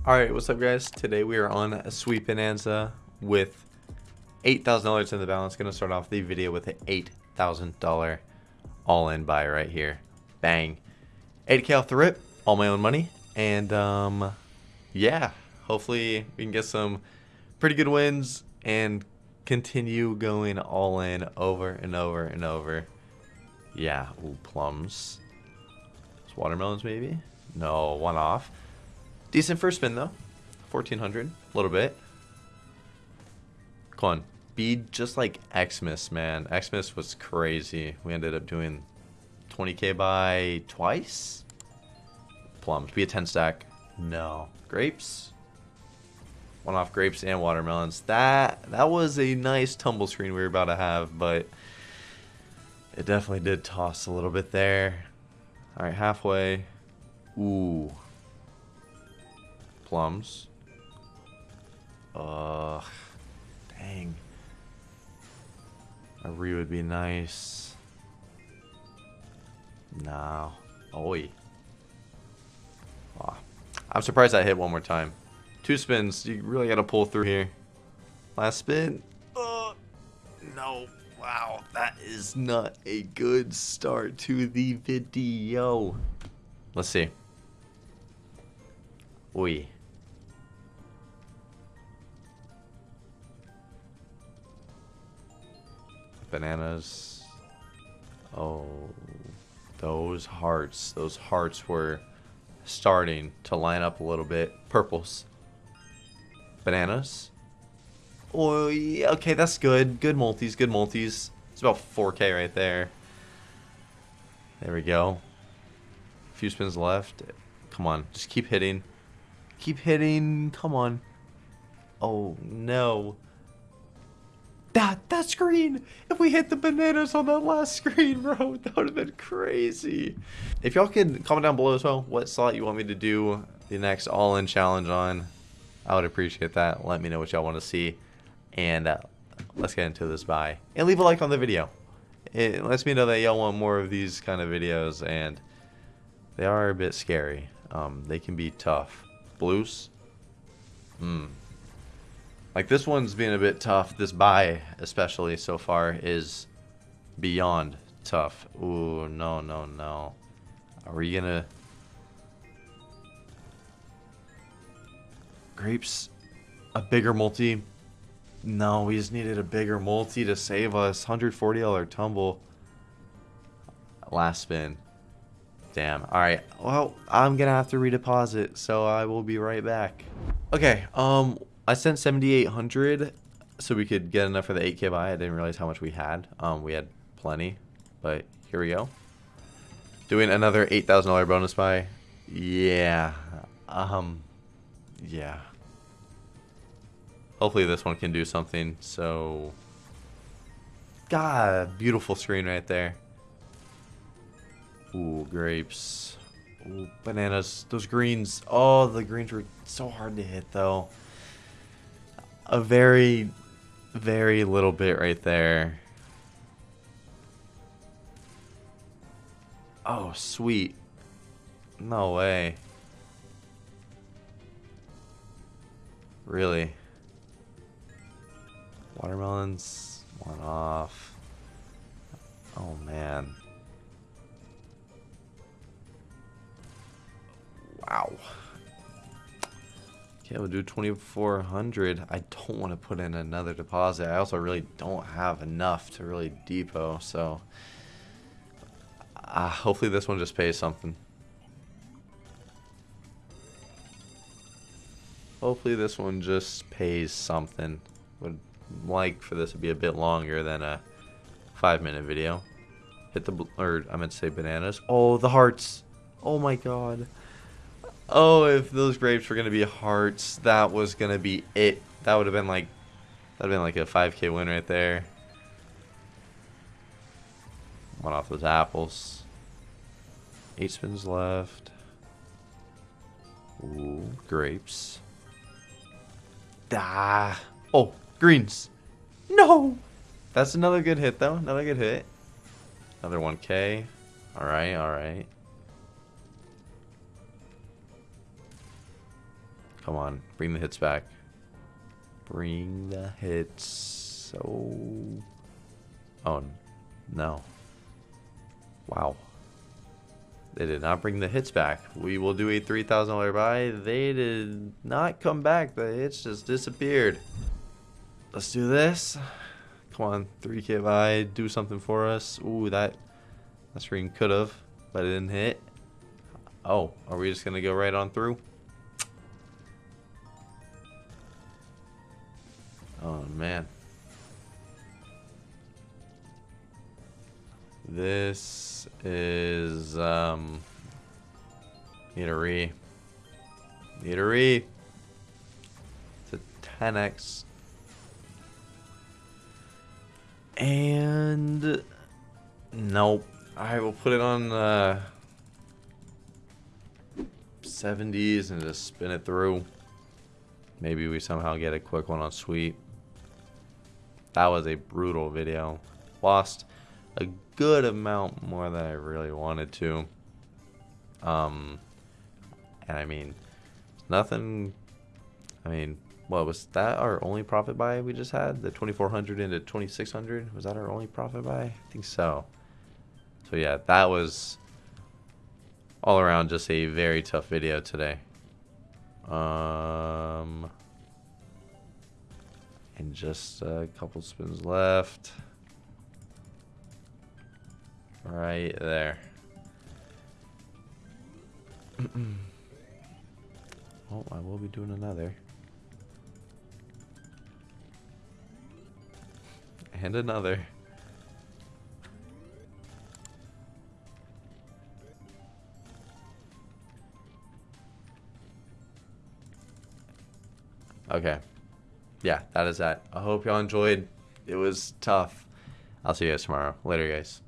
Alright, what's up guys? Today we are on a sweet bonanza with $8,000 in the balance. Gonna start off the video with an $8,000 all-in buy right here. Bang. 8k off the rip, all my own money. And um, yeah, hopefully we can get some pretty good wins and continue going all in over and over and over. Yeah, ooh, plums. It's Watermelons maybe? No, one off. Decent first spin though. 1400, a little bit. Come on. Be just like Xmas, man. Xmas was crazy. We ended up doing 20k buy twice? Plums. Be a 10 stack. No. Grapes? One off grapes and watermelons. That that was a nice tumble screen we were about to have, but it definitely did toss a little bit there. Alright, halfway. Ooh plums. Ugh. Dang. A re would be nice. No. Oi. Oh. I'm surprised I hit one more time. Two spins. You really got to pull through here. Last spin. Uh, no. Wow. That is not a good start to the video. Let's see. Oi. Bananas. Oh, those hearts. Those hearts were starting to line up a little bit. Purples. Bananas. Oh, yeah, okay, that's good. Good multis, good multis. It's about 4k right there. There we go. A few spins left. Come on, just keep hitting. Keep hitting. Come on. Oh, no. That that screen! If we hit the bananas on that last screen, bro, that would have been crazy. If y'all could comment down below as well what slot you want me to do the next all-in challenge on, I would appreciate that. Let me know what y'all want to see. And uh, let's get into this buy. And leave a like on the video. It lets me know that y'all want more of these kind of videos and they are a bit scary. Um, they can be tough. Blues? Hmm. Like this one's being a bit tough. This buy, especially so far, is beyond tough. Ooh, no, no, no. Are we gonna... Grapes? A bigger multi? No, we just needed a bigger multi to save us. $140 tumble. Last spin. Damn. Alright. Well, I'm gonna have to redeposit, so I will be right back. Okay, um, I sent 7,800 so we could get enough for the 8k buy. I didn't realize how much we had. Um, we had plenty, but here we go. Doing another $8,000 bonus buy. Yeah. Um, yeah. Hopefully this one can do something. So, God, beautiful screen right there. Ooh, grapes. Ooh, bananas. Those greens. Oh, the greens were so hard to hit, though a very, very little bit right there. Oh, sweet. No way. Really? Watermelons, one off. Oh, man. Wow. Okay, we'll do 2400 I don't want to put in another deposit. I also really don't have enough to really depot, so... Uh, hopefully this one just pays something. Hopefully this one just pays something. Would like for this to be a bit longer than a five minute video. Hit the, or I meant to say bananas. Oh, the hearts. Oh my god. Oh, if those grapes were going to be hearts, that was going to be it. That would have been like, that would have been like a 5k win right there. One off those apples. Eight spins left. Ooh, grapes. Ah. Oh, greens. No. That's another good hit, though. Another good hit. Another 1k. Alright, All right, Come on, bring the hits back. Bring the hits. So, oh no. Wow. They did not bring the hits back. We will do a $3,000 buy. They did not come back. The hits just disappeared. Let's do this. Come on, 3k buy. Do something for us. Ooh, that, that screen could have, but it didn't hit. Oh, are we just going to go right on through? Need a re. Need a re. It's a 10x. And, nope. I will put it on, uh, 70s and just spin it through. Maybe we somehow get a quick one on sweep. That was a brutal video. Lost a good amount more than I really wanted to. Um, and I mean, nothing. I mean, what was that our only profit buy we just had? The 2400 into 2600? Was that our only profit buy? I think so. So yeah, that was all around just a very tough video today. Um, and just a couple spins left. Right there. oh, I will be doing another. And another. Okay. Yeah, that is that. I hope y'all enjoyed. It was tough. I'll see you guys tomorrow. Later, guys.